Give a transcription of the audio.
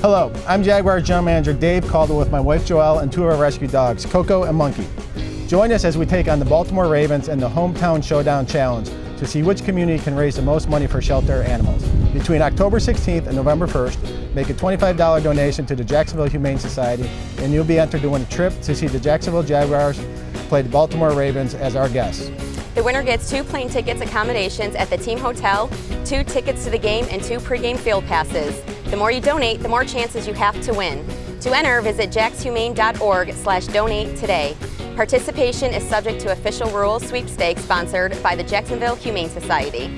Hello, I'm Jaguar General Manager Dave Caldwell with my wife Joelle and two of our rescue dogs, Coco and Monkey. Join us as we take on the Baltimore Ravens and the Hometown Showdown Challenge to see which community can raise the most money for shelter animals. Between October 16th and November 1st, make a $25 donation to the Jacksonville Humane Society and you'll be entered to win a trip to see the Jacksonville Jaguars play the Baltimore Ravens as our guests. The winner gets two plane tickets, accommodations at the team hotel, two tickets to the game, and two pregame field passes. The more you donate, the more chances you have to win. To enter, visit jaxhumane.org slash donate today. Participation is subject to official rules sweepstakes sponsored by the Jacksonville Humane Society.